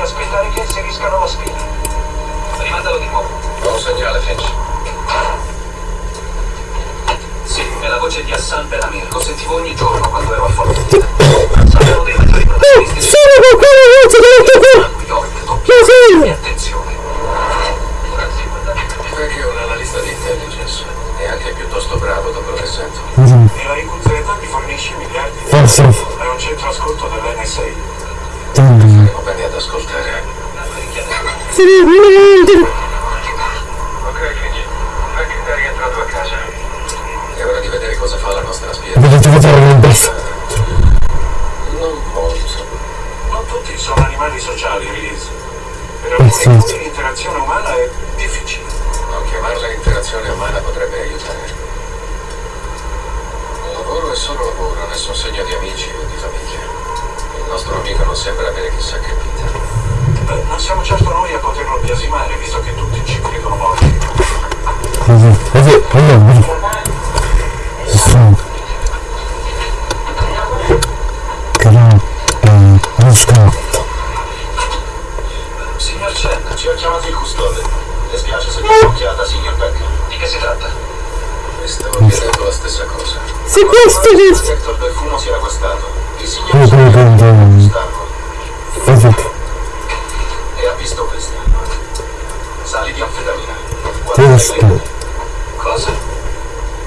Deve aspettare che inseriscano la spina. Rimandalo di nuovo. Ho un segnale, Finch. Sì, è la voce di Hassan Belamir. Lo sentivo ogni giorno quando ero a Follow. Sapevo dei maggiori protagonisti. Sono con quella voce che ho detto! E attenzione. Perché è un analista di intelligence. E anche piuttosto bravo da quello che sento. E la IQZ mi fornisce miliardi di Forse È un centro ascolto dell'NSA. Bene ad ascoltare. Ok, Finch. Perché è rientrato a casa. È ora di vedere cosa fa la nostra spia. Vedere Non molto. Non tutti sono animali sociali, Release. Per alcuni sì. gruppi l'interazione umana è difficile. Non chiamarla interazione umana potrebbe aiutare. Il lavoro è solo lavoro, nessun segno di amici o di famiglia. Il nostro amico non sembra avere chissà che vita. Beh, non siamo certo noi a poterlo biasimare, visto che tutti ci credono morti. Così, così, così Signor Chen, Ci ha chiamato il custode. Le spiace se vi ho occhiata, signor Beck. di che si tratta? Mi stavo chiedendo la stessa cosa. Se questo Il che detector del fumo si era guastato. Il signor come prendo stanco Vedete e ha visto questa. Sali di anfetamina. Questo Cosa?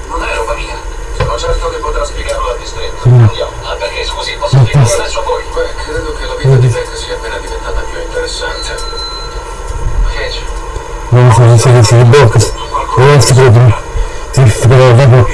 Non è roba mia. Sono certo che potrà spiegarlo al distretto. Mm. Andiamo. Ah, perché scusi, posso spiegare adesso a voi? Beh, credo che la vita di Beck sia appena diventata più interessante. Finch, Non so se si blocca Non si può Si si può dopo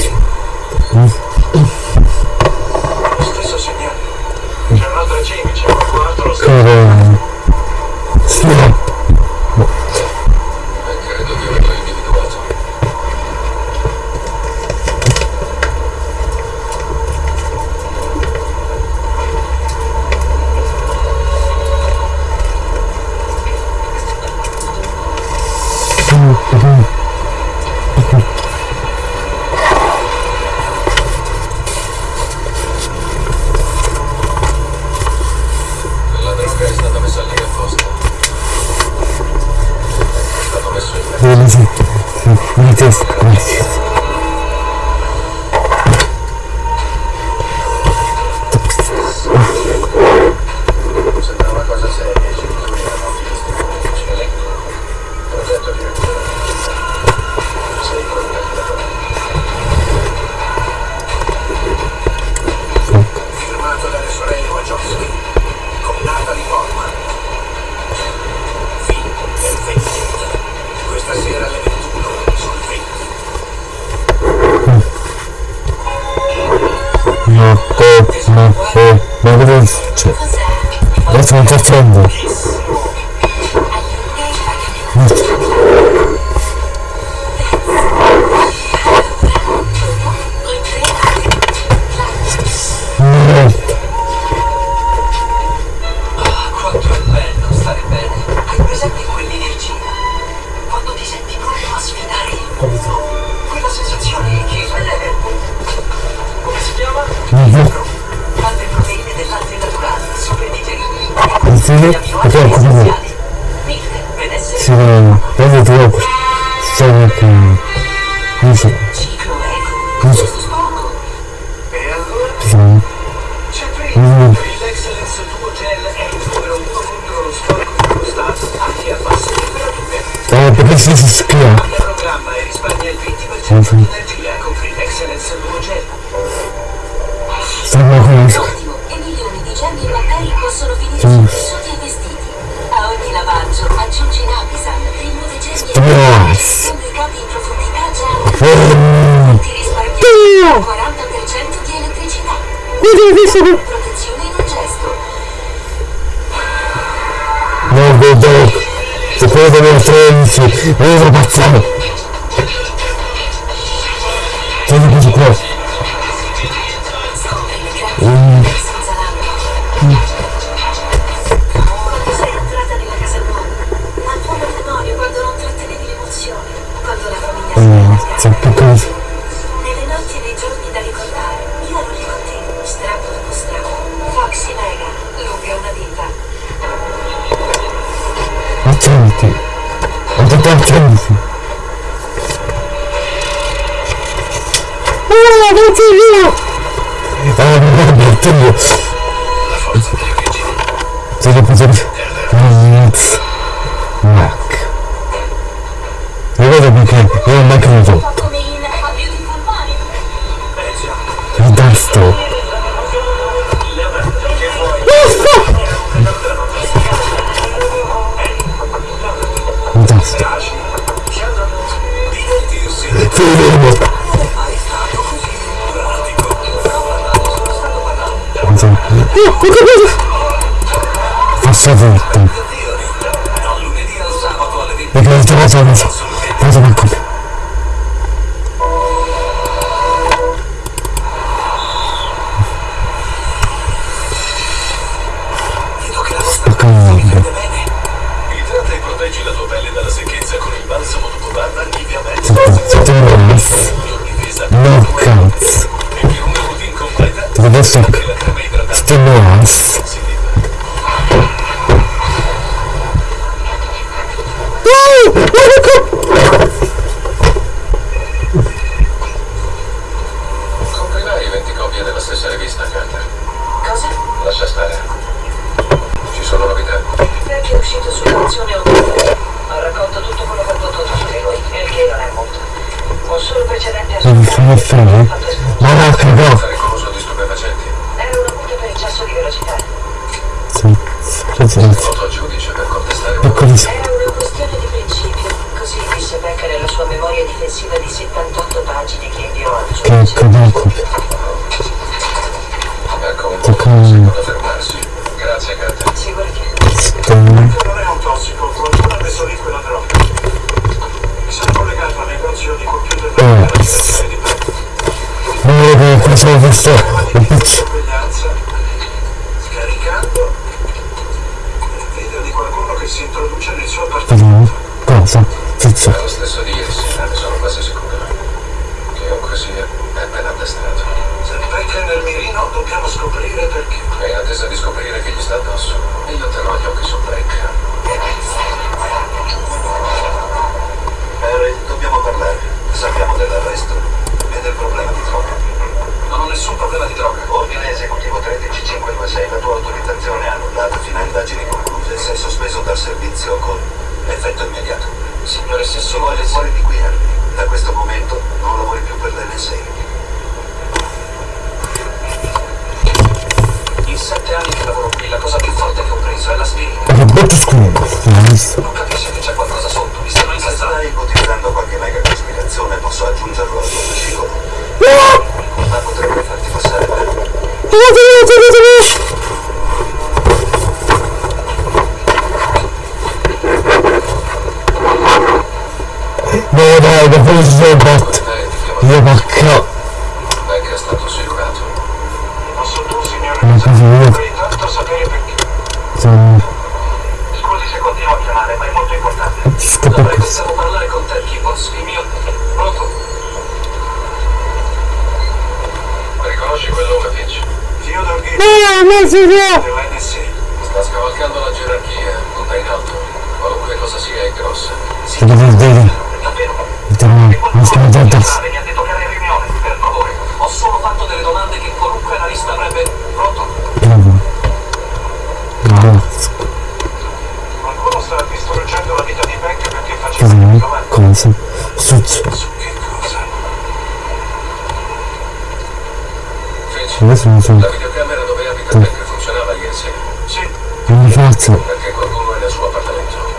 Adesso Fedele. Oh, qualche cosa! Passa volta. Perché l'ho trovato la cosa. Cosa manco. musica! Rimane sì, sta scavalcando la gerarchia, punta in alto, qualunque cosa sia è grossa. Si deve vedere. Davvero? Mi stiamo attenti. Niente toccare riunione, per favore. Ho solo fatto delle domande che qualunque analista avrebbe pronto. Bravo. Bravo. Qualcuno sta distruggendo la vita di Beck perché faceva delle domande. Come si? Su, su. che cosa? Adesso non so. Perché qualcuno è nel suo appartamento?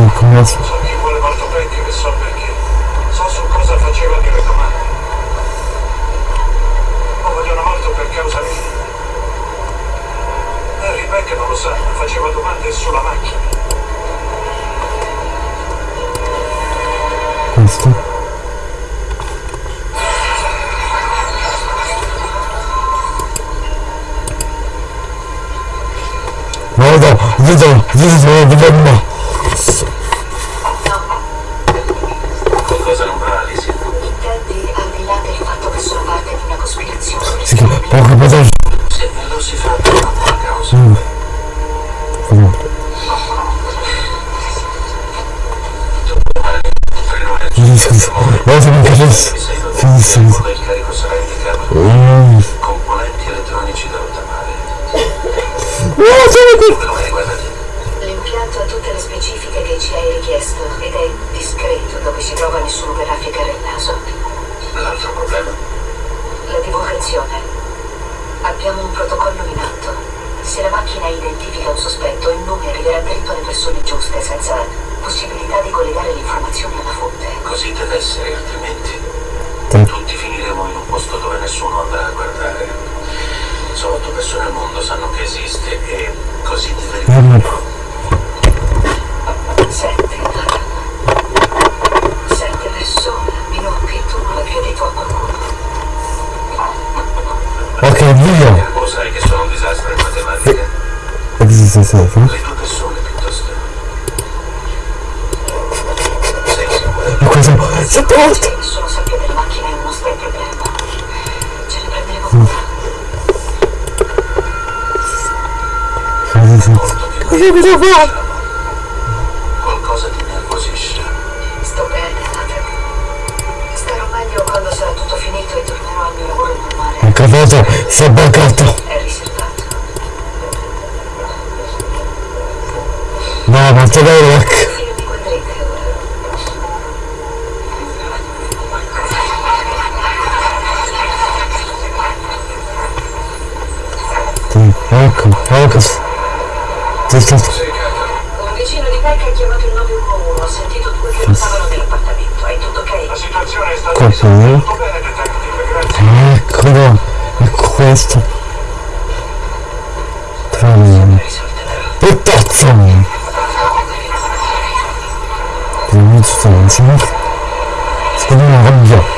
Porca come... Scusa, mi vuole molto prendi che so perché. So su cosa faceva il mio comando. Lo vogliono molto per causa mia. Eh, Harry Rebecca non lo sa, faceva domande sulla macchina. Questo. Vedo, vedo, vedo, vedo, vedo. мной. Пытаться мне. Примите, что он шумит. Сколько он.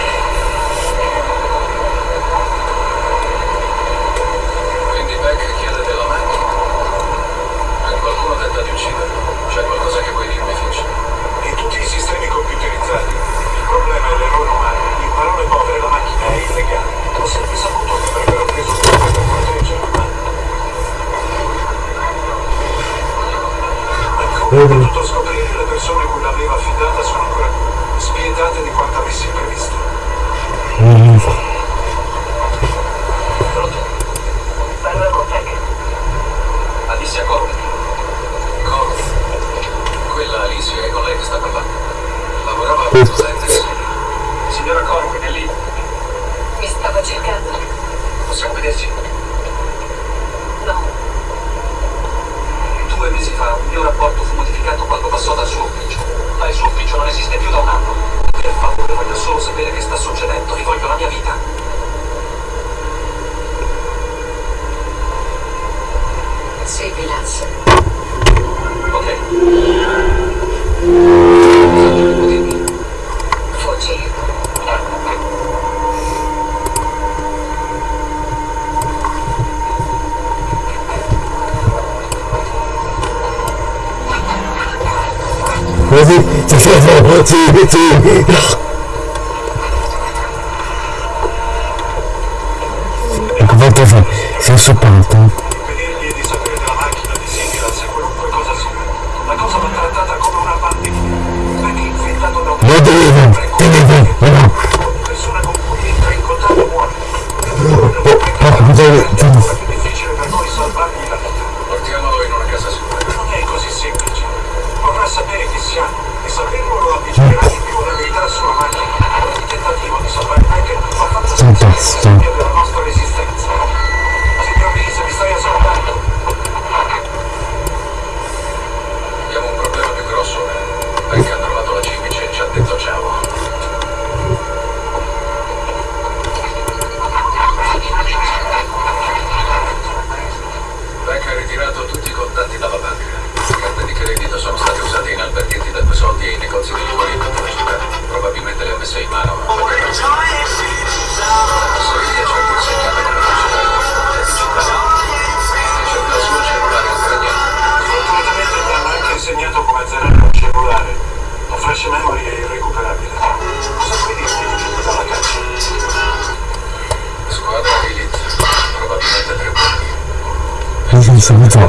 你想怎么做？我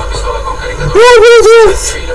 不能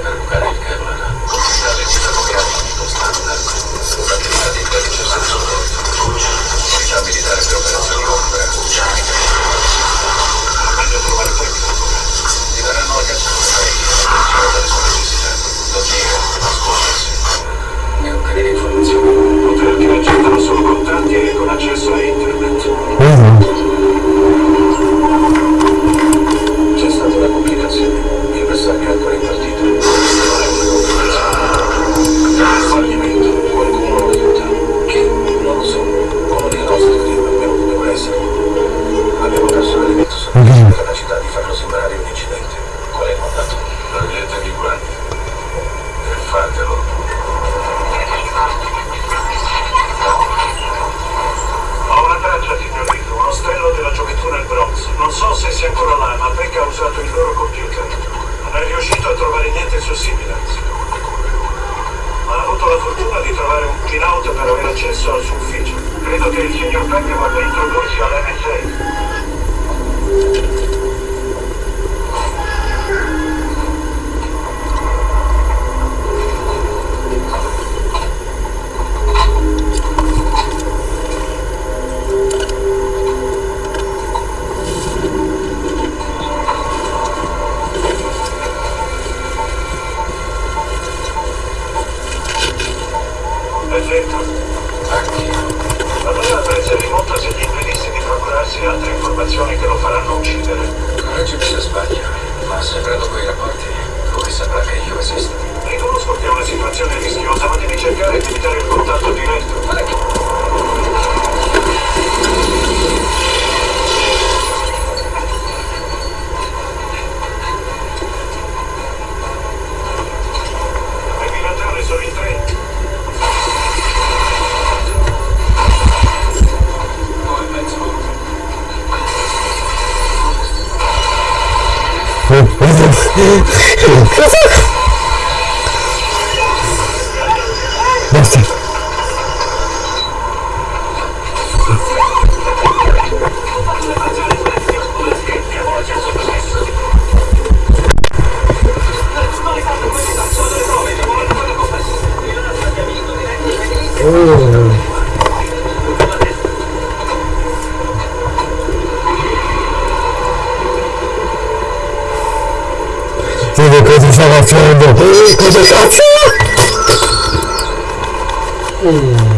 Oh. Vedo che ti fa freddo. Eh, cosa cazzo? Mm.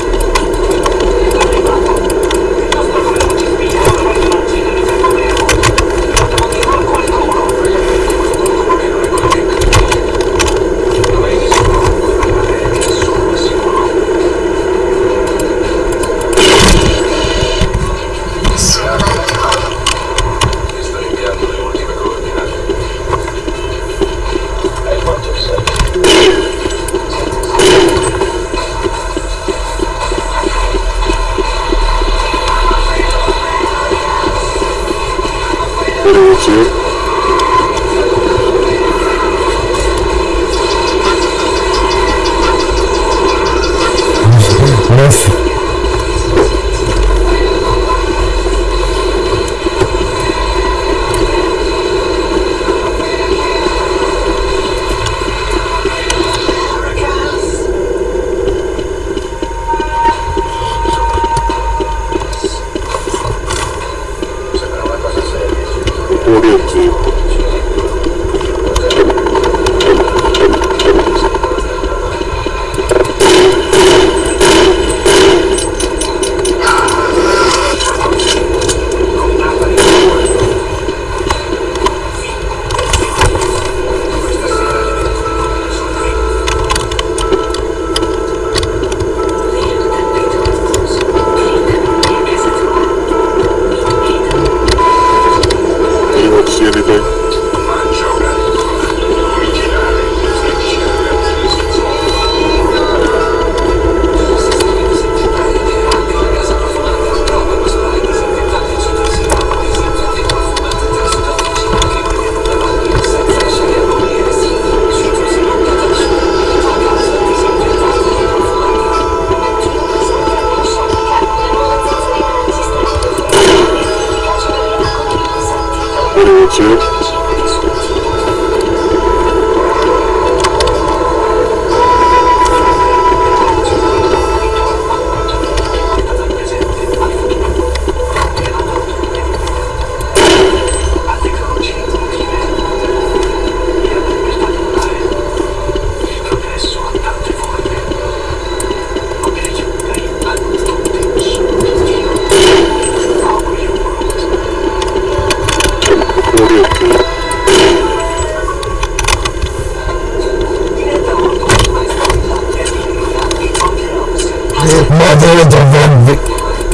Ma dove dovrebbe?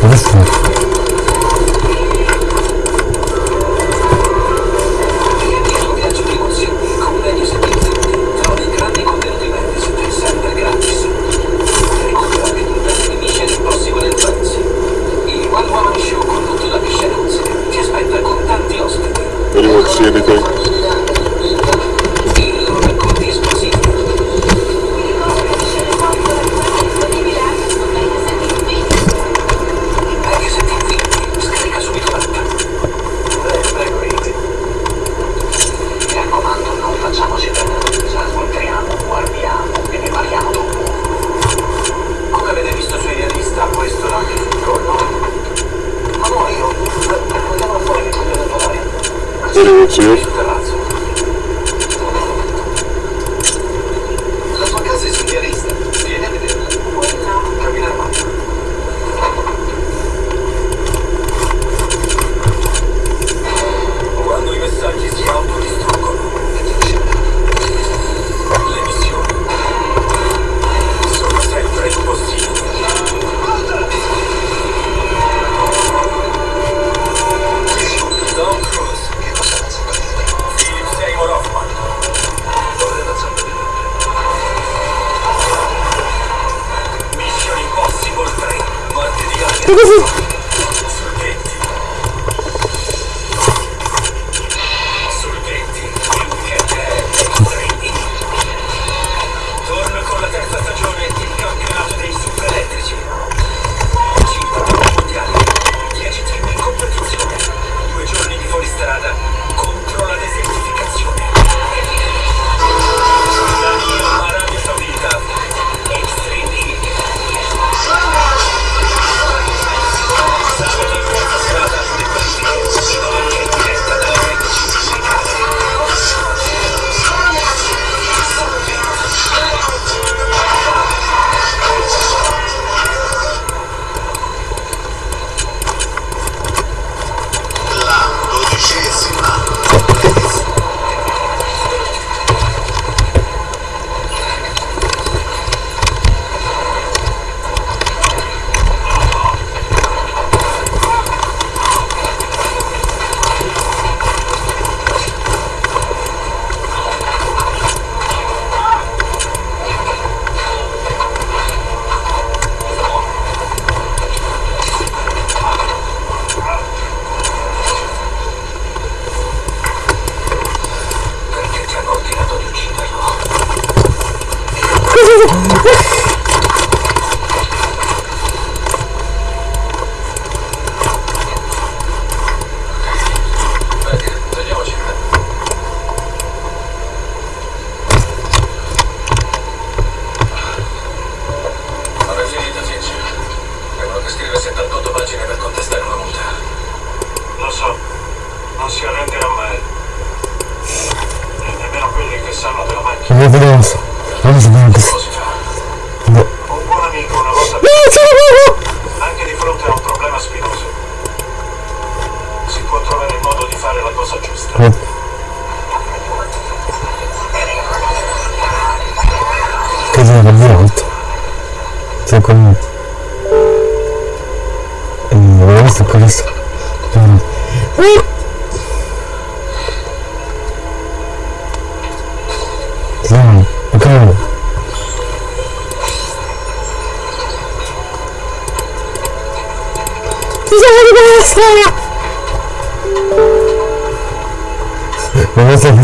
Adesso. Anyone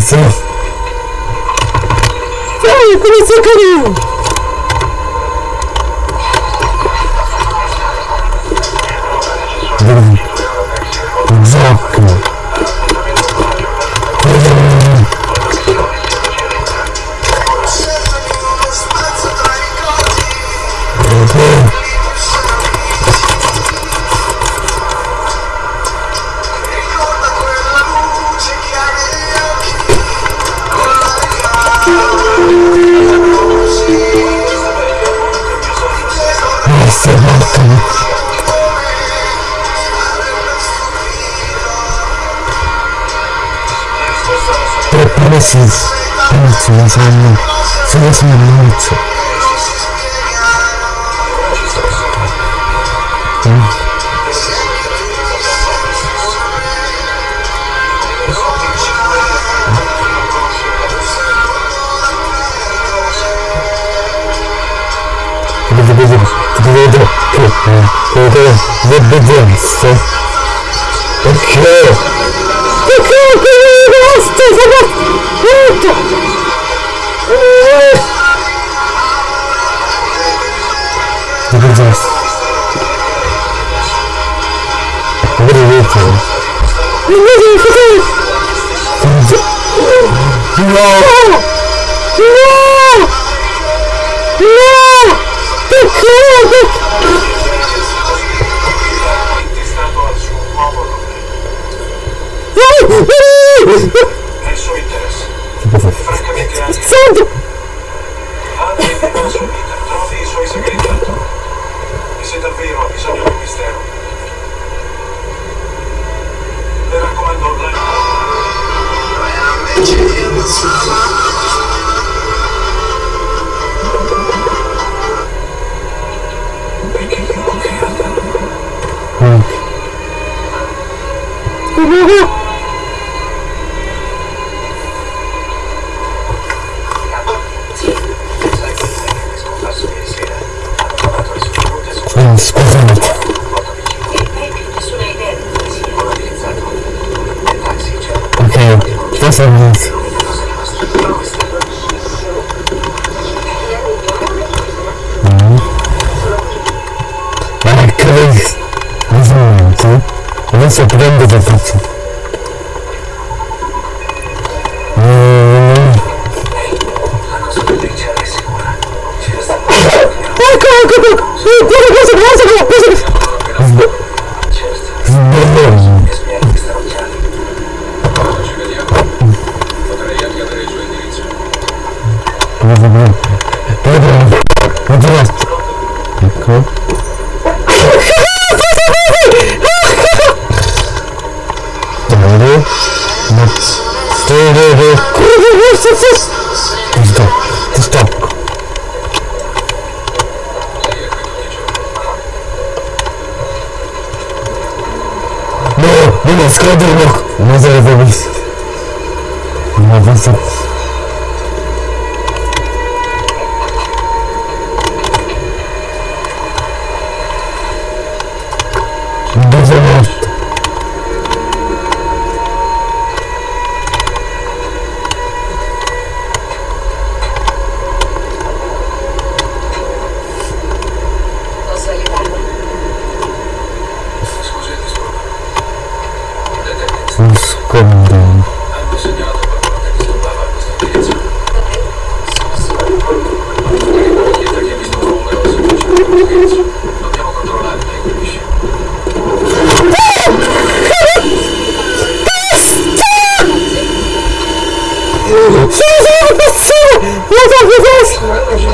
serviço. É que começou, é carinho! Видите? Видите? No! No! No! Perché? Nel suo interesse. Francamente anche. Santo! Anche nel suo interesse. isso.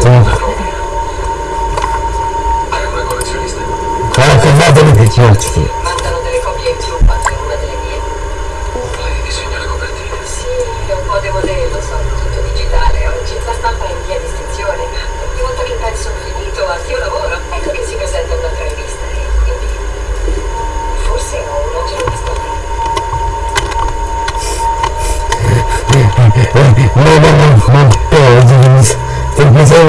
Tamam. Farkında beni bekliyor artık. Maybe month, month, two,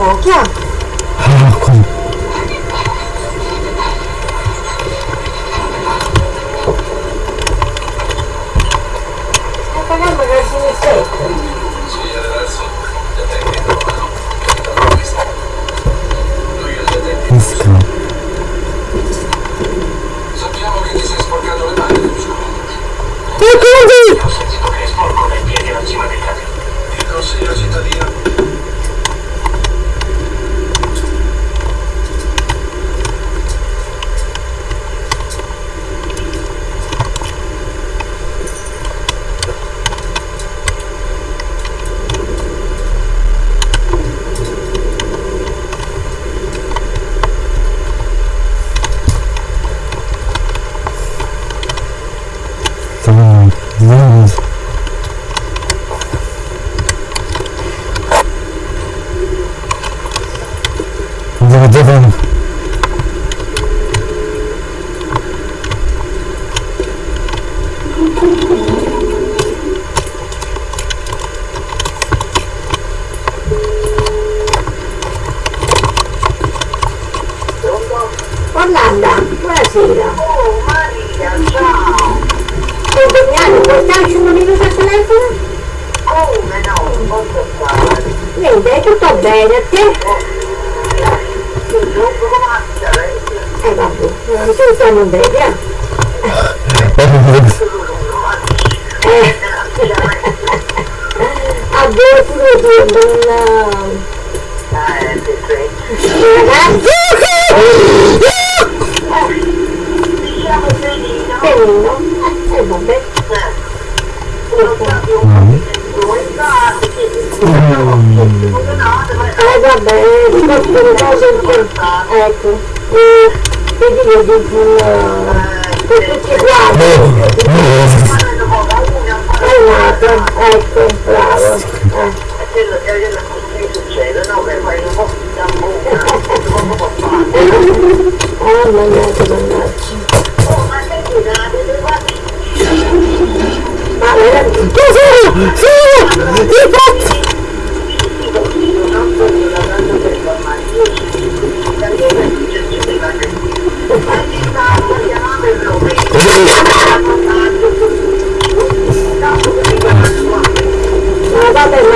Aspetta un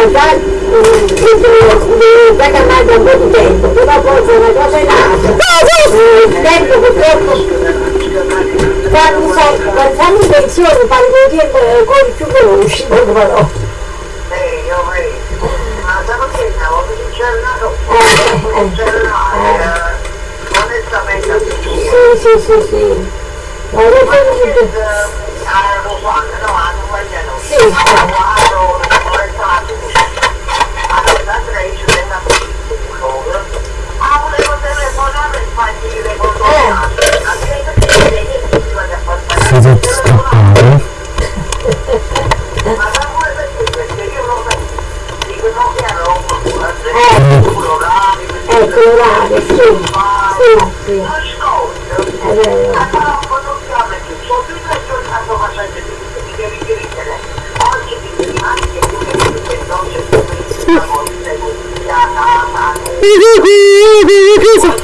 Ma vabbè, ma già già che mangia un po' di tempo, però poi se una cosa è nata. Il tempo purtroppo quando sai, quando fanno in pensione fanno col tempo con più veloci, non però. Sì, sì, sì, sì. Ma io penso Sì, Si deve scappare. ecco l'orario, sì, sì, sì, è vero. Dai,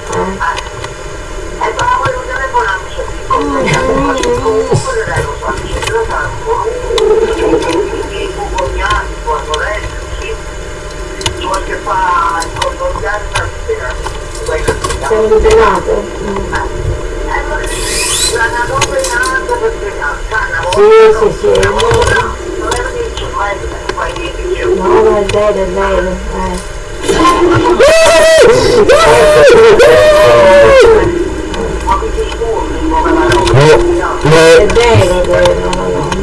Sei liberato? Mm. Sì, sì, sì. No, no, è vero, è vero. Eh. È vero, è vero, no, no, no.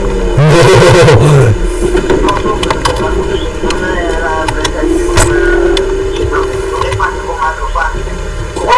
Vabbè, che convenienza, logico. Eh.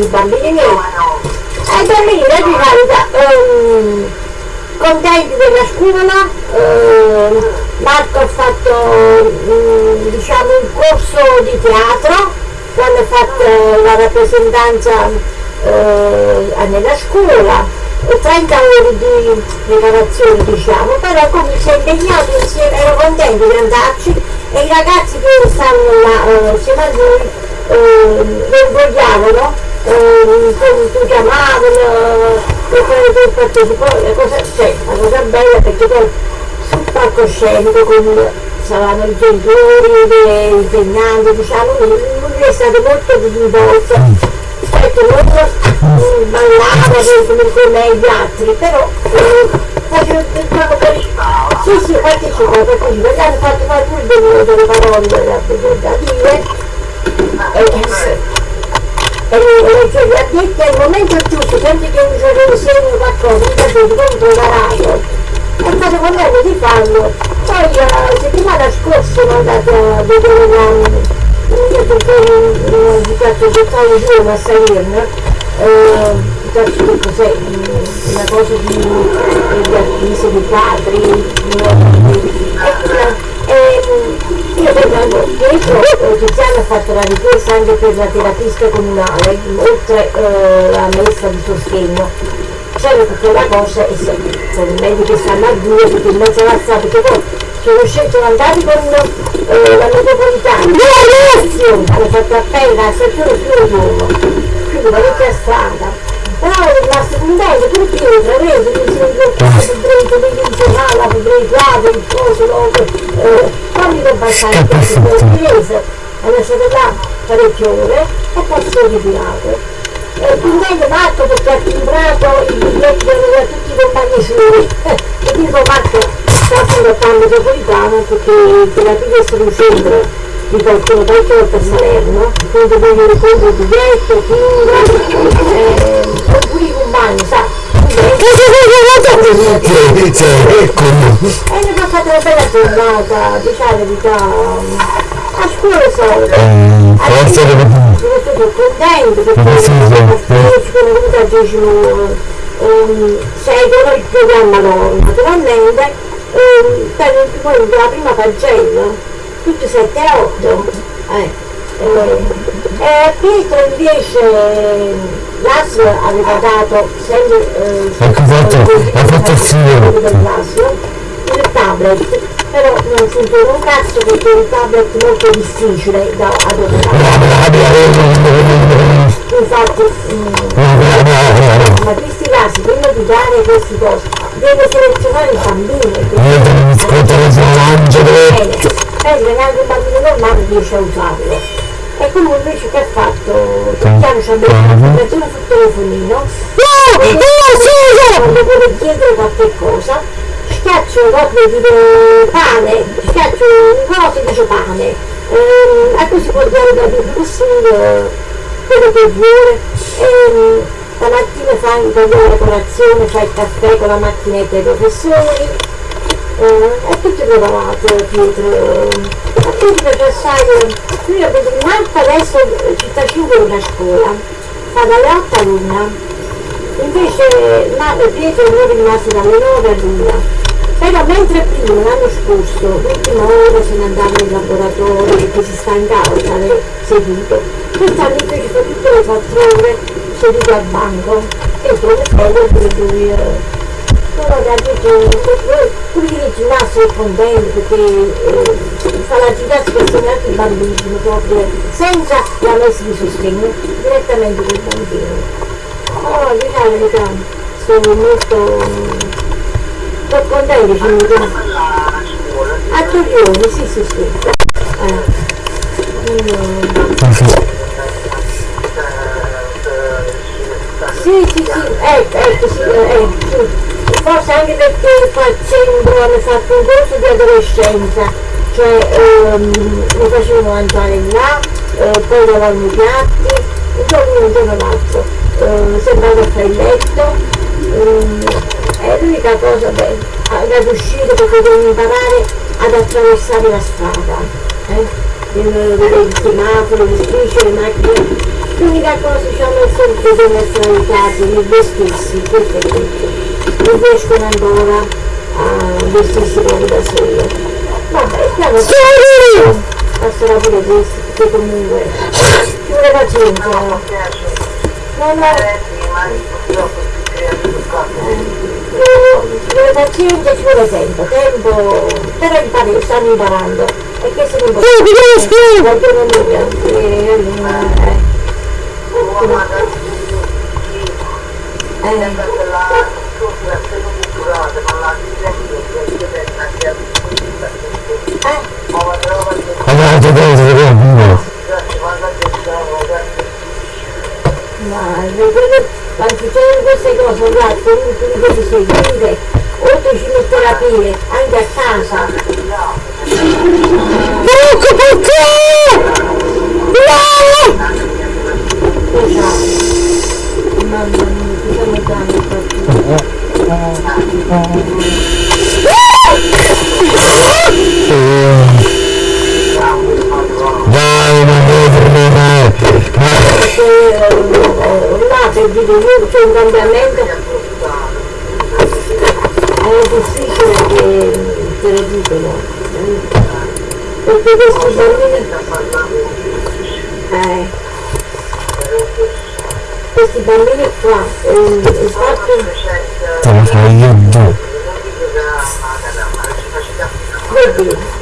i bambini, ai bambini di carità, ehm, contenti della scuola, ehm, Marco ha fatto mm, diciamo un corso di teatro, quando ha fatto la rappresentanza eh, nella scuola, 30 ore di preparazione diciamo, però comunque si è impegnato insieme, ero contento di andarci e i ragazzi che stanno là eh, insieme a lui eh, lo invogliavano, eh, tu chiamavano, per partecipare, la cosa, cioè, la cosa bella perché poi sul palcoscenico con saranno i genitori, le insegnanti, diciamo, lui è stato molto coinvolto. Ecco, non mm, ballava come come gli altri, però eh, faceva diciamo per sì sì partecipava, partecipava, gli hanno fatto fare pure delle, parole da, dire e, e, e cioè, gli addetti al momento giusto, senti che un giorno insegno qualcosa, mi capito, come preparato è stato convegno di farlo. Poi la settimana scorsa sono andata a vedere la perché ho fatto gettare giù una Salerno, che cos'è, una cosa di, di artisti, di padri, di, e, e io pensavo, dietro eh, Tiziano ha fatto la richiesta anche per la terapista comunale, oltre eh, la messa di sostegno. C'era tutta la cosa e se, se i medici stanno a due, perché in mezzo alla strada, perché poi sono scelto andare con eh, la metropolitana, hanno fatto appena a stazione più giorno, quindi parecchia strada. Però è rimasto per vedere tutti i compagni suoi. e dico Marco, sta contattando Metropolitano perché un di qualcuno qualche a Salerno, quindi voglio ricordo biglietto, finga, eh, oppure i compagni, sa, e ne ho fatto una bella giornata, diciamo la verità, a scuola sono, forse sono stato contento perché sono venuta al decimo secolo il programma loro, naturalmente, per la prima pagella tutti 7 a 8 eh, eh, eh, Pietro invece l'ASL aveva dato sempre eh, ecco fatto, ha fatto il signore il tablet però non funziona un cazzo perché è un tablet molto difficile da adottare infatti mm, ma questi casi prima di dare queste cose deve selezionare i bambini Pensa neanche un bambino normale riesce a usarlo. E quello invece che ha fatto? Piano ci ha messo l'applicazione sul telefonino. No! No, Quando vuole chiedere qualche cosa, schiaccio proprio tipo pane, schiaccio un coso e dice pane. Ehm, e così può dare da discussione quello che vuole. Ehm, la mattina fa in la colazione, fa il caffè con la macchinetta dei professori, eh, è tutto preparato a Pietro? Già sai io vedo Marta adesso città 5 è una scuola fa dalle 8 all'una. Invece ma, Pietro è rimasto dalle 9 all'una. Però mentre prima l'anno scorso l'ultima ora se ne andava in laboratorio perché si stancava stare seduto. Quest'anno invece fa tutte le 4 ore seduto al banco. E trovo bello per lui però da dice quelli di ginnasio è contento perché eh, fa la ginnastica insieme anche i bambini proprio senza la messa di sostegno direttamente con i bambini oh diciamo la verità sono molto sono contento di a Torrione sì sì sì. Eh. Sì, sì, sì, ecco, ecco, sì, sì forse anche perché facendo, hanno fatto un corso di adolescenza, cioè ehm, mi facevano mangiare là, eh, poi lavavano i piatti, un giorno un giorno l'altro, eh, sembrava fare il letto, ehm, è l'unica cosa beh, ad uscire perché devono imparare ad attraversare la strada, eh? Vedere i semafori, le strisce, le macchine, l'unica cosa diciamo è sempre aiutati nel vestirsi, questo è tutto. Non riescono ancora a vestirsi proprio da sole. Vabbè, piano passerà pure questo, perché comunque ci vuole pazienza. Non è... Ci vuole pazienza, ci vuole tempo, tempo, però impari, stanno imparando. E questo è l'importante. Perché non è eh. Eh culturale, ma la Ma succedono queste cose, guarda, comunque di queste seguite, oltre chimioterapie, anche a casa. Ecco perché! No! Mamma mia, cosa mi danno dai, non devo terminare. Là per dire io c'è un cambiamento è difficile che te lo dicono. perché questi bambini eh, questi bambini qua eh, il fatto te lo fai io due vedi vedi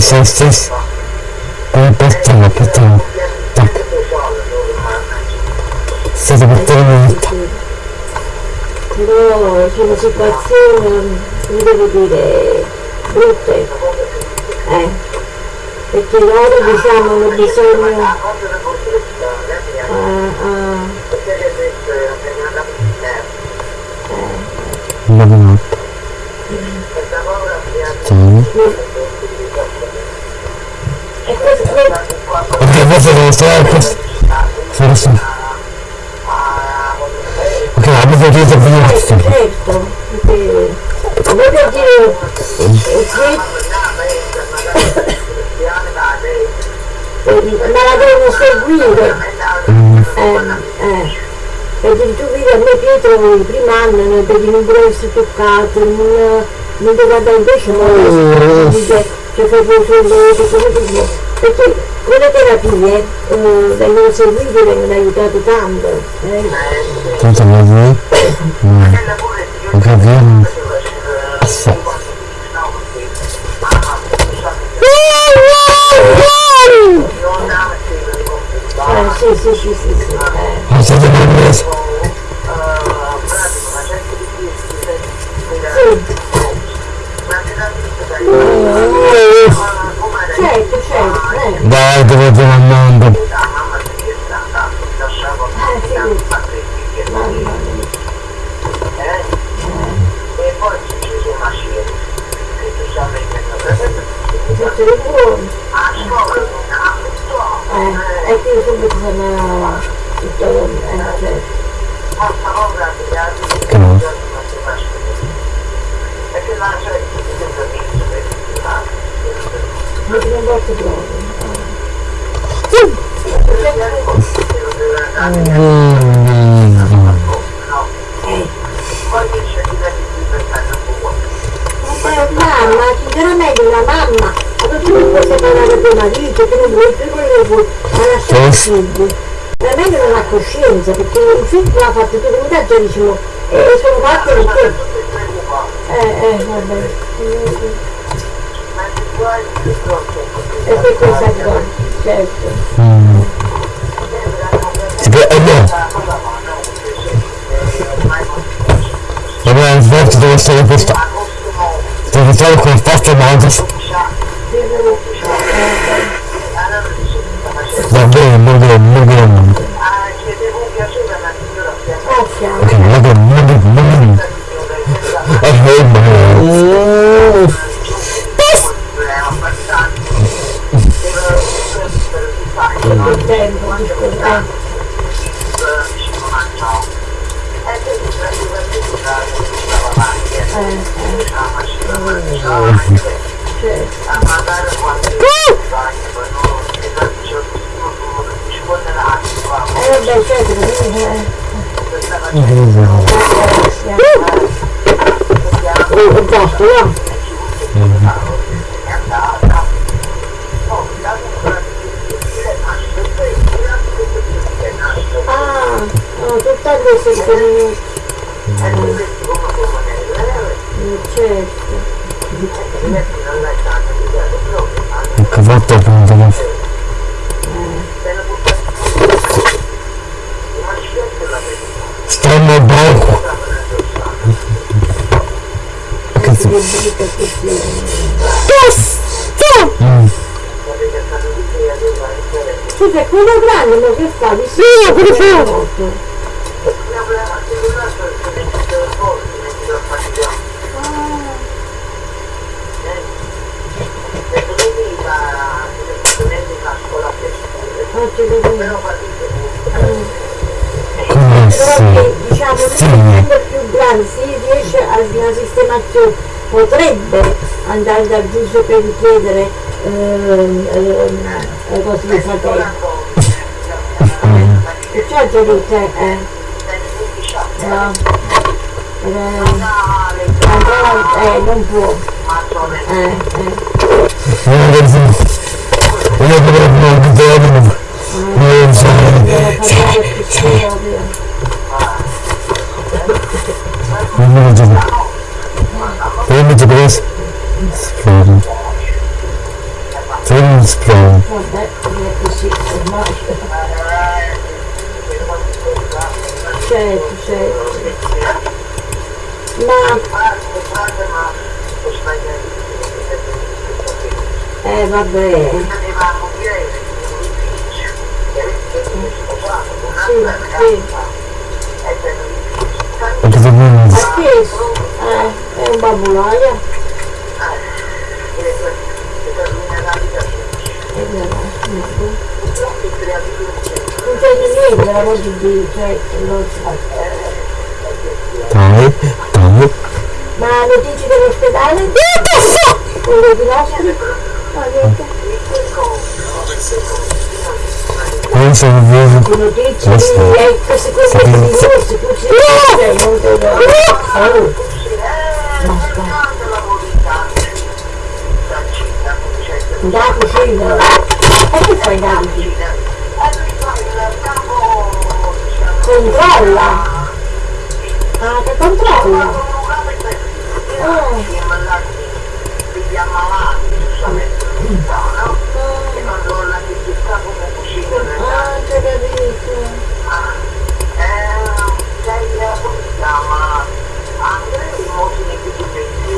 sì sì sì sì come portiamo portiamo. Tac. State portando molto però sono situazioni come devo dire brutte. Eh perché loro diciamo hanno bisogno ah, ah, andiamo in alto e ok forse devo stare questo forse ok abbiamo chiuso prima certo certo. Perché voglio dire ma la devono seguire. Eh, eh. perché tu vedi a me Pietro il primo anno non devi non deve essere toccato non, non andare invece non dice cioè fai poi solletico come dire perché con le terapie eh, vengono seguite e vengono aiutate tanto eh. tanto vuoi voi ok vediamo sì Eh, sì sì sì sì sì eh. ma siete nervosi certo certo eh. Dai dove stiamo andando Eh, sì. Mamma mia. Tutto di buono. Eh, e qui subito sono tutto, eh, cioè, che no mi sono fatto proprio. Eh, mamma, sinceramente una mamma, ma tu non puoi separare tuo marito, tu non vuoi più quello che vuoi, il figlio. Veramente non ha coscienza, perché il figlio l'ha fatto tu come te già dicevo, e sono fatti per te. Eh, eh, vabbè. E che cosa qua? Certo. può eh no abbiamo svolto dove stare questa devo fare con forza manca va bene va bene va bene Grazie. ok va bene va bene va bene eh ma Il tempo, scusa. Eh, vabbè, certo, eh, eh, esatto, no? Ah, no, tutta questa che certo. che volta appunto stanno banco che si Mm. Scusa, quello grande ma che fa? Di Sì, quello fa. molto. Non ci vedo. Come che diciamo Sì. essendo più grande si riesce a una sistemazione potrebbe andare dal giudice per richiedere ehm, ehm, le cose di fratello e ciò già detto eh, No. Eh, ancora, eh, non può. Eh, eh. Io dovrei un giorno. Non so. Deve parlare più proprio. Non mi dico. Io mi dico questo. Vabbè, è così, ormai. Certo, certo. Ma, eh vabbè, non Ha chiesto, eh, è un babulaia. Non c'è niente, la voce di, cioè, non so. Dai, dai. Ma notizie dell'ospedale? Quello di nostri? No, niente. Lo... Oh, basta. Da cucina. E che fai da cucina? Controlla. Ah, che controlla? Ah,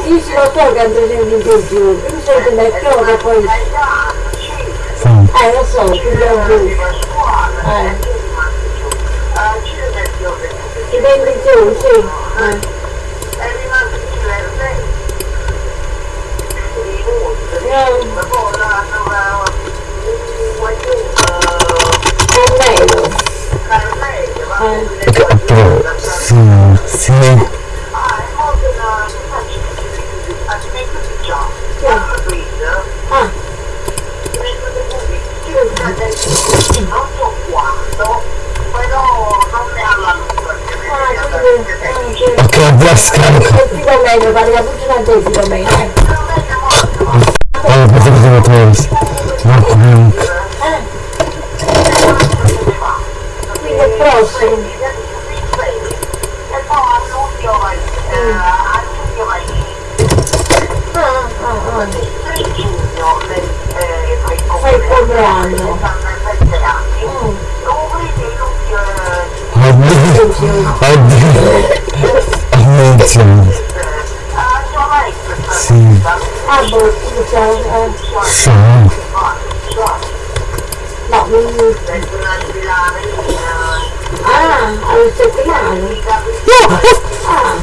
So che ha presente in più, tu sei nel chiodo poi... Sì. Eh, lo so, più da giù. Eh, ti prendi giù, sì. Eh. Carmelo. Eh, Perché però, sì, sì. Ah, quindi, ah, sì. Ok, la scarica. E fido meglio, fare la cucina a te, fido meglio. eh. Allora, questo cosa lo trovi? Marco Bianco. Quindi è prossimo. Ah, ah, ah. Fai il compleanno. Oddio. Oddio. Attenzione. Sì. Ah, boh, eh. Sì. No, mi... Ah, alle settimane. Ah,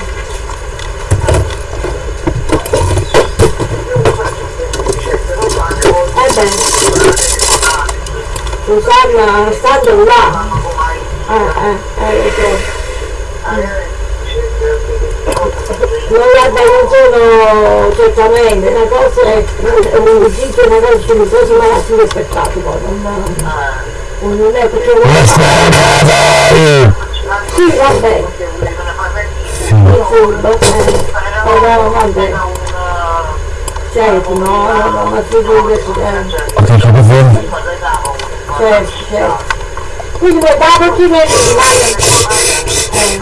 eh beh, Susanna, stando là. Non guarda, non sono certamente, una cosa è un esiste una cosa sono cose malati di spettacolo, non, non è perché Eh. sì vabbè, il furbo, eh, però vabbè, certo, no, no, ma figurati, eh, fuori. certo, certo. Quindi vuoi dare chi ne rimane? Eh,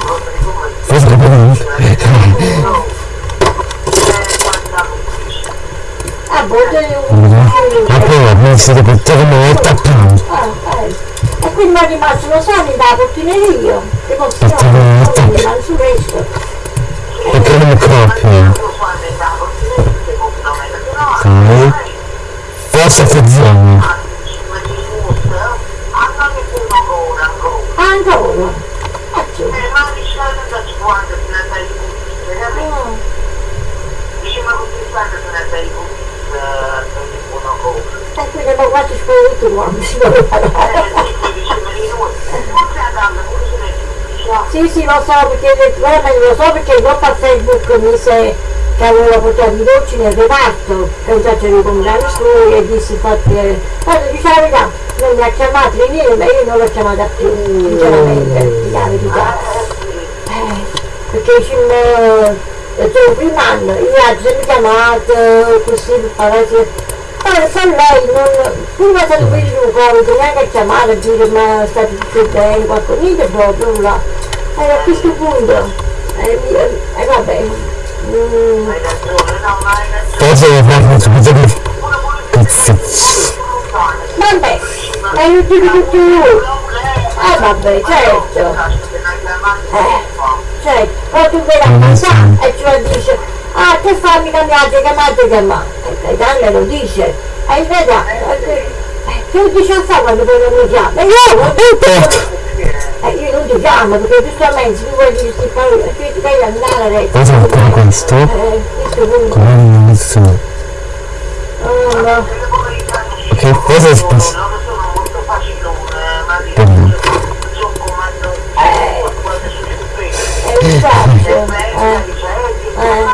ah, boh, Ma poi non siete portati come molto a. Ah, eh. E quindi mi è rimasto lo sani da portineria, che posso fare? non su questo. Perché non mi copio? Ok. Forse attenzione. Ah, ancora? Ah, sì. Ah, e quindi ma quanti spiriti quando si vuole parlare? Sì, sì, lo so, perché veramente lo so perché dopo a Facebook mi se che avevo portato i dolci nel reparto e sacco di compagni suoi e dissi infatti, eh, guarda, non mi ha chiamato, viene, ma io non l'ho chiamata più, sinceramente, di la verità. Eh, dicemmo il primo anno, io ho sempre chiamato così per parlare poi se lei non, prima se lo vedi un Covid, neanche a chiamare dire ma sta tutto bene, qualcosa, niente proprio là. E a questo punto, e eh, vabbè, mm, Hai ragione, no, ma hai ragione. Cosa devo fare? Cazzo. vabbè, ma io ti dico tu, eh vabbè, certo, eh, certo, poi tu vai a casa e ci lo dice, ah che fammi cambiate, chiamate, chiamate, e Daniele lo dice, e veda, che lo dice a fare quando poi non mi chiama, e io non eh, io non ti chiamo perché giustamente se tu vuoi dire sti parole, che ti devi andare adesso. Cosa con questo? Eh, questo punto. Come all'inizio. Oh no. Che cosa è successo? Non sono molto facilone, ma Per me. sono comando Eh, quando sono stupendo. È un sacco. Eh, eh.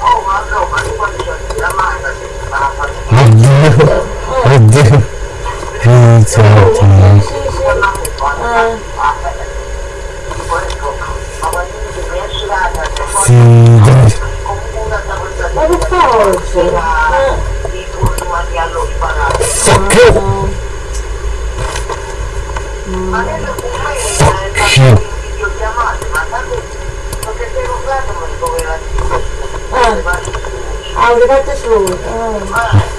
Oh, ma no, ma tu quando c'è la mano, si fa la Oddio. Oddio. Iniziato. Sì, sì. Eh, Sì, dai. ma per forza. Eh, Fuck you. no. Eh, ha arrivato su. Eh.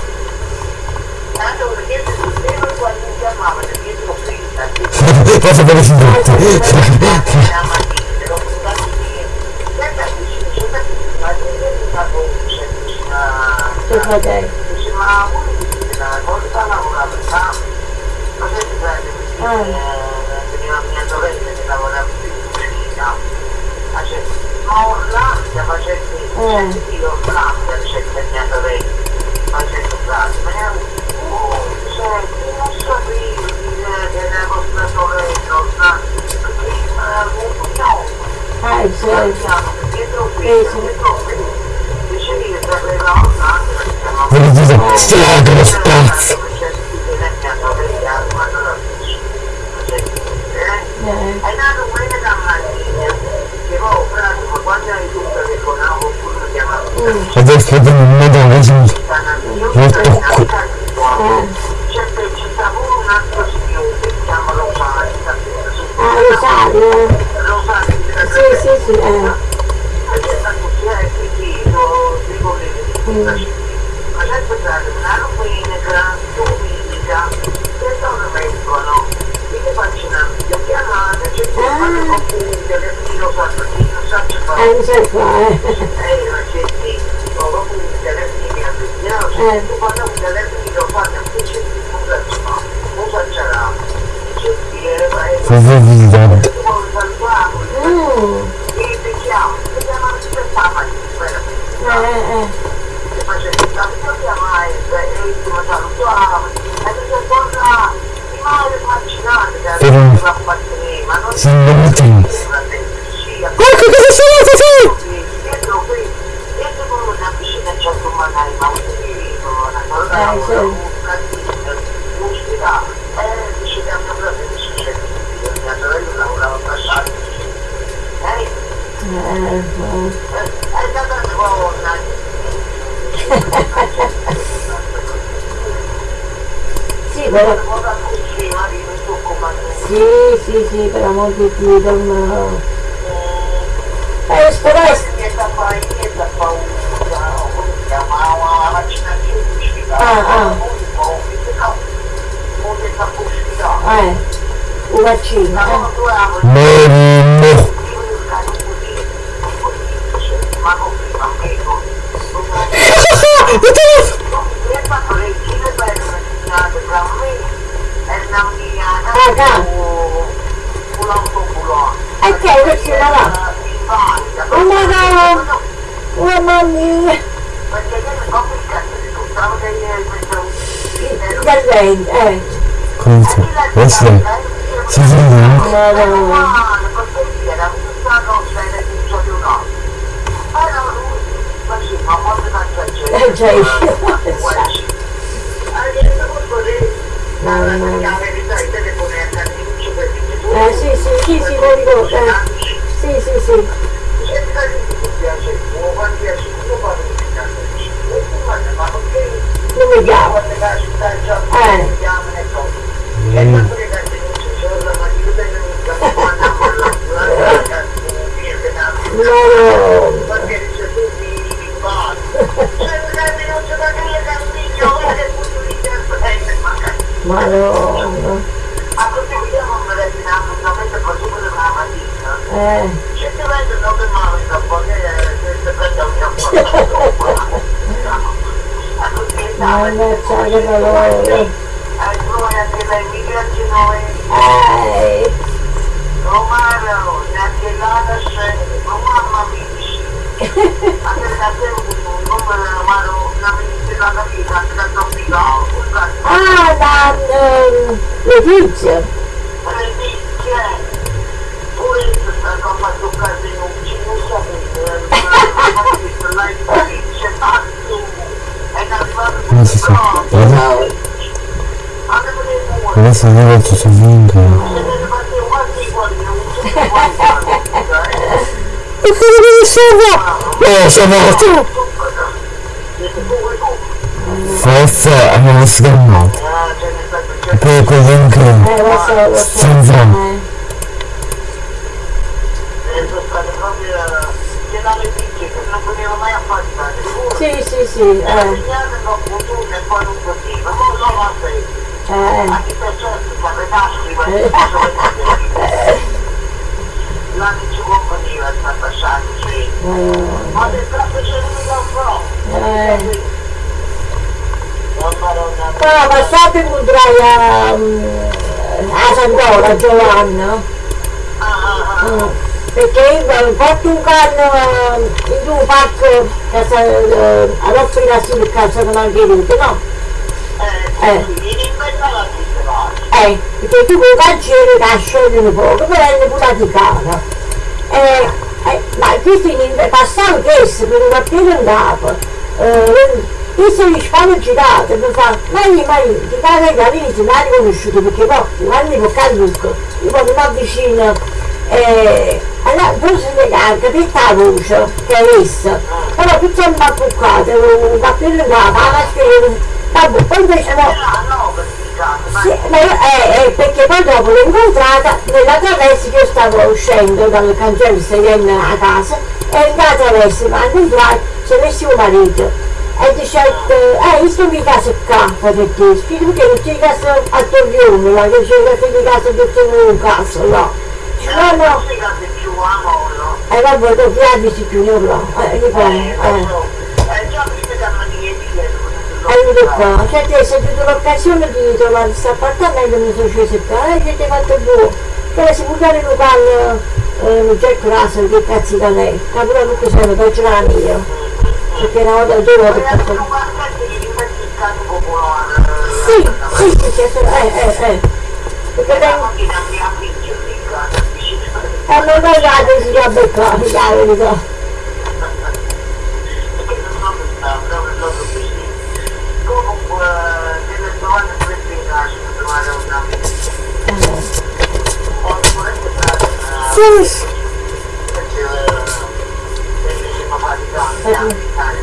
Cosa per Tuo fratello. Ma voi la volta lavorava già, ma se ti prende veniva mia sorella che lavorava in cucina, ma là si facendo io l'altra c'è mia sorella, facendo frasi, ma era cioè non sapevi che era vostra sorella, perché cognome. Ah, sì. Dietro qui, dietro qui, dicevi che sapeva anche perché siamo Voglio dire, stia dello spazio. Eh, È nato quello da mattina, che poi pratica quando hai tutto che con una qualcuno chiamato Adesso vedo un modo così. Lo tocco. c'è pure un altro signore che si chiama Rosario, Ah. Rosario Sì, sì, sì, eh. sta così è che io dico che ma sempre una domenica, domenica, che sono vengono, e che faccio una videochiamata, c'è chi fa il telefono, sa perché non sai qua, eh. Ma non Sì, non ti- Ecco Ecco cosa sono così! dietro qui, dietro con una piscina c'è un magari, ma un filino, una cosa, Eh, sì. un cantino, l'ospedale, e dice che hanno preso di successo, mia sorella lavorava a Sassari, eh, Eh, eh. è stata una buona, Sì, però, sì, sì, sì, per amor di Dio, non... Eh, spero niente fai, niente paura, come si chiama, la vaccinazione uscita, Ah, ah. un po', no, non è stata uscita, Eh, un vaccino, ma eh. non dovevamo Morimo! ma non prima meno, e fatto le gire per segnate tra me e la mia Ah, già. un autoculone. E che è vaccino là? Invalida. Oh, ma no! Mamma mia! Perché io non ho il cazzo di tutto, stavo che io questo Da lei, eh. Questo è... Si vede? Madonna. Eh, già io. Eh, sì, sì, sì, sì, lo ricordo, eh. sì, sì, sì. Se ti piace, può fare piace, io parlo di casa, ma perché Non mi chiamo. quando la città è già Eh. chiama e cose. E tanto che cazzo non c'è solo ma io tengo un capo quando con la la ragazza mia che ha No, perché dice tu mi mi fai. Se non è venuto da dire che un figlio guarda che punto di tempo è magari. ma no. A questo vediamo un bellissimo appuntamento con su quella mattina. Eh, Se ti vedo non mi male da poche se prende un capo. A così è mannaggia che valore. Ai noi anche dai migranti noi. Eh, Romano, neanche l'ala scende, mamma mia. Anche da te un numero romano, una ministra da vita, anche da Topico. ah, da ehm, Letizia. Le picche. Pure sta roba toccata in un non so come la dice tanto. È arrivato il muro. Adesso fare quasi, non so quanti E cosa devi salvare? Oh, sono morto! Forse avevo sgammato. Lo so. senza sì, sì, sì, eh, eh. L'anno ci compagnia sta passando, sì. Ma del capo c'è un Eh. Non maronna. Ah, ma sappi incontrai a, a Sant'Ora, Giovanna? Ah, ah, ah. Perché io ho fatto un canno in un parco sa- eh, ad offrire a sì a San Margherita, no? Eh, Eh. Eh, perché tu con i che sciogliono poco, però è pure di cara. Eh, eh, ma questo in passato questo, per un appena andato, eh, questo mi fanno girate, mi fa, ma io, ma io, di casa che all'inizio non hai riconosciuto, perché poi quando mi fa Luca, io poi mi avvicino, eh, allora forse mi carica tutta la voce che hai visto, però tutto è imbappuccato, un appena andato, la mascherina, vabbè, poi invece no, per ma sì, ma io, eh, eh, perché poi dopo l'ho incontrata nella traversa io stavo uscendo dal cancello viene a casa e in la traversa quando entrai c'è messo mio marito e dice eh io sto in casa qua perché spiego che non c'è casa a Torrione ma che c'è casa di casa che c'è un caso no? No no. e vabbè dopo gli abiti più non lo eh Eh, eh lo so. Eh, di Allora qua, cioè te sei avuto l'occasione di trovare questo appartamento, mi sono sceso qua, e che ti hai fatto buono. Che si può dare un pan, eh, Jack Russell, che cazzo da lei. Capito che sono, poi ce l'ha volte Vogliamo fatto. guardare che popolare. Sì, sì, sì, sì, sì, eh, eh, eh. Perché La lei, macchina mi ha vinto il caso, vicino. eh, non ho dato si a beccare, la verità. Perché non mi sta, proprio proprio così. Comunque, delle domande queste in casa, trovare una Ho sicuramente fatto una... Sì, sì. Perché, eh, siamo fatti tanti anni, sai.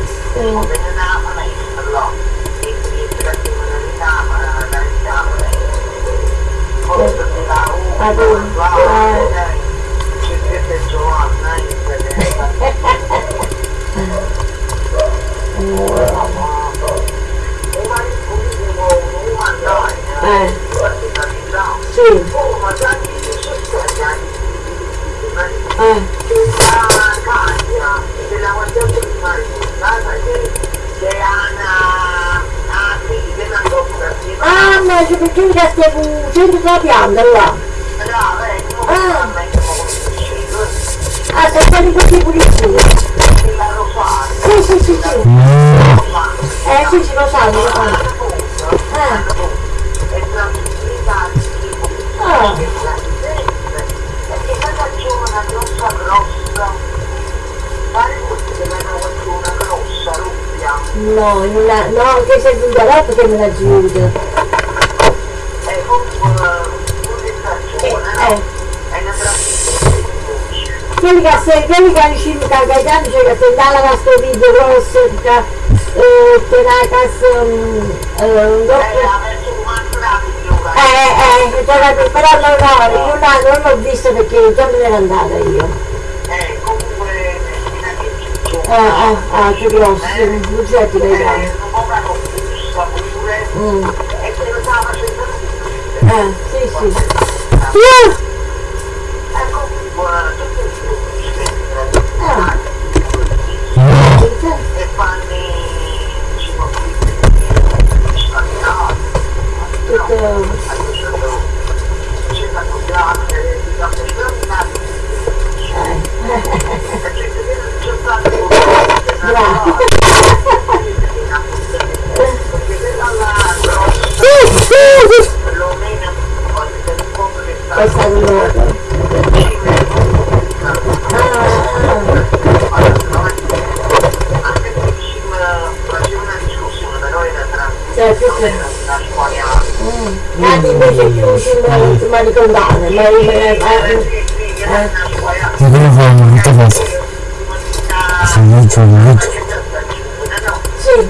Ho bene una maestra, no. E quindi, per la criminalità, ma la richiamo, Forse mi dà Ah, un... tu, Wow, dai. Ci siete Giovanna, in quelle... Eh, sì, eh. Ah, ma c'è perché già stiamo centro della pianta là. Ah, sei stati così pulizia. Sì, sì, sì, sì. Eh, sì, sì, lo sanno, lo sanno. Eh. Ah. No, la, no, che sei venuta là perché me la giuro. E comunque un Eh, ringrazione, eh. È una trazione quelli che se quelli che cagaiani cioè che se dalla grosso che eh, tenacas um, eh, eh, eh, giocate, però no, no, io no, non l'ho visto perché già me ne ero andata io. Eh, comunque, Ah, ah, ah, che grosso, sì, Lucetti eh, non gusta pure, Mm. e Eh, sì, sì. E comunque, tutto il Ah, e fanno diciamo qui spagnato tutto... c'è stato grande di grande sterminati perché c'è stato Bravo. perché dall'altro perlomeno quando si scopre che sta È stato loro. anche se ci faceva una discussione però era tra Cioè, la squadra Mm. Anche invece più sul manicondane, ma io me ne... eh, eh. Ti devo fare un'altra cosa. Se non c'è un video. Sì,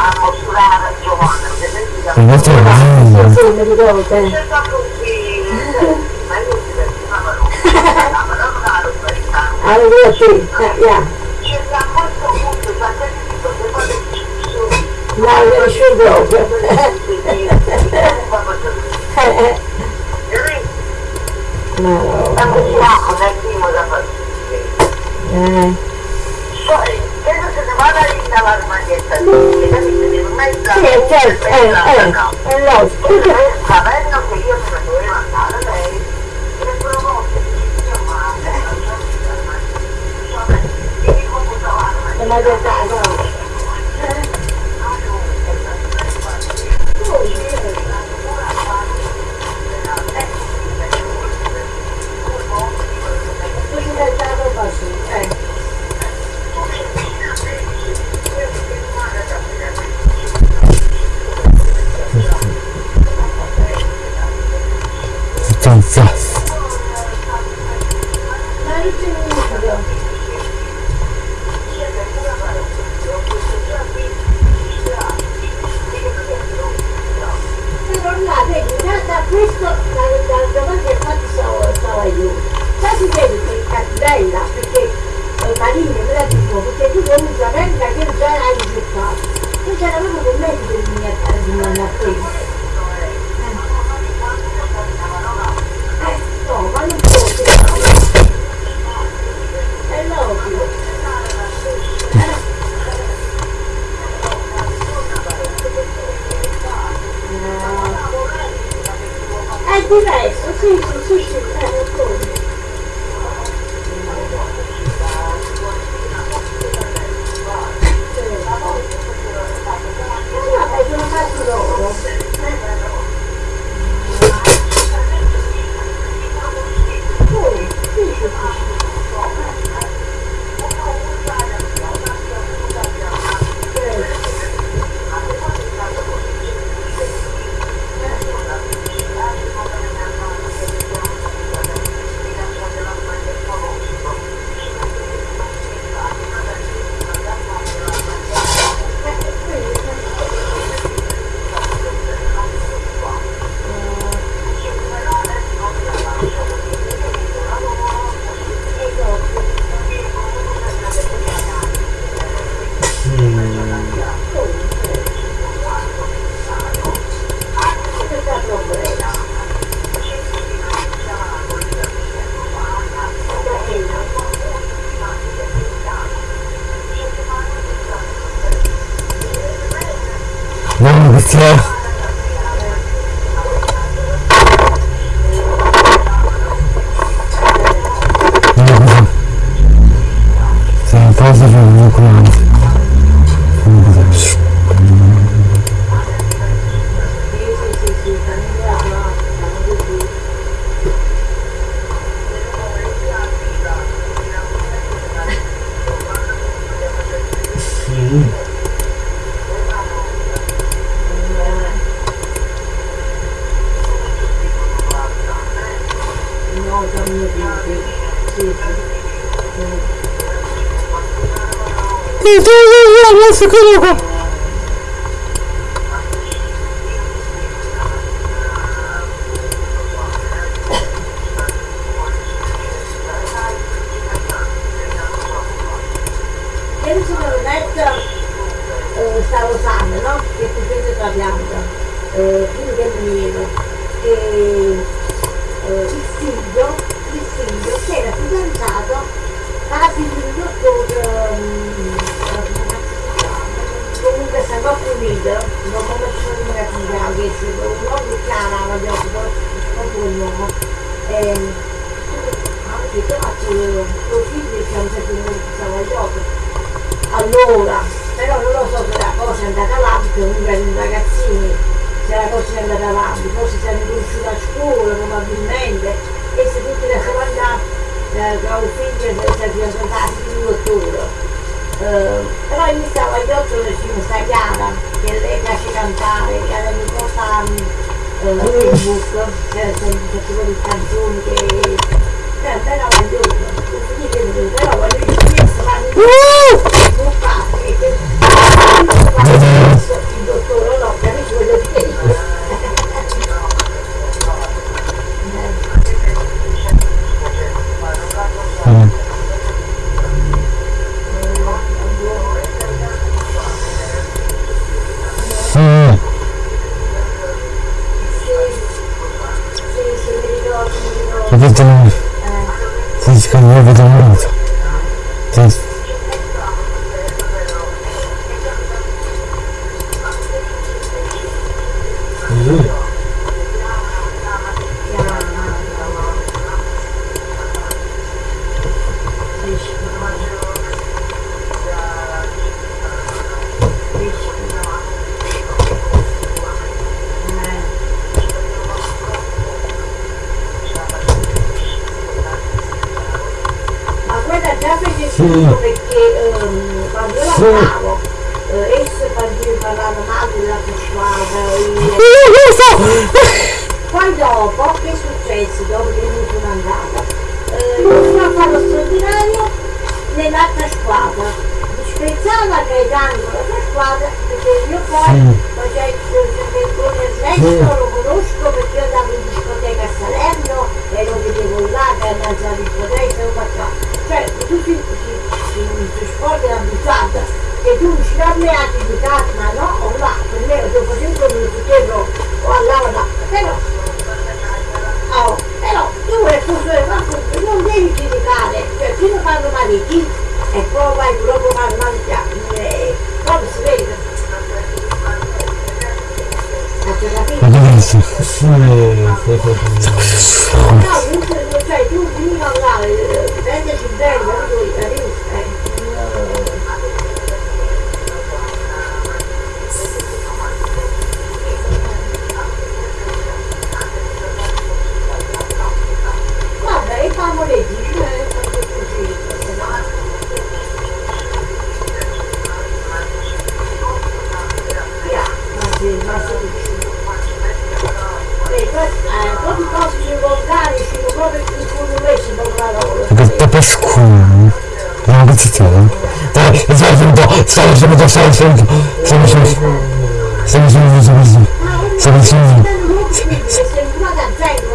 a mostrare a Giovanna? E questo è bello. sì, mi ricordo. eh. C'è stato qui, ma io ti divertivamo, ma non ero americano. Allora sì, eh, yeah. C'è da questo punto, da te ti dico, se fate non proprio. Eh, eh. Ma no. Tanto siamo nel primo da fare. Eh, Poi, credo se ne vada lì dalla maglietta, capite? Non mai sì, eh, certo, eh, eh, è logico. Sapendo che io ne dovevo andare lei, le proposte di chiamare, e mi computavano, E mi detto, no. Così Suku. campa e cada mi cosan Facebook per per quello di canzoni che per per la voglio così che mi per la voglio di questa ma mi buca e che il dottore lo Mamy to w szale wszelki. Przemyśleć. Przemyśleć, przemyśleć. Przemyśleć. Przemyśleć.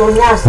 C'ha di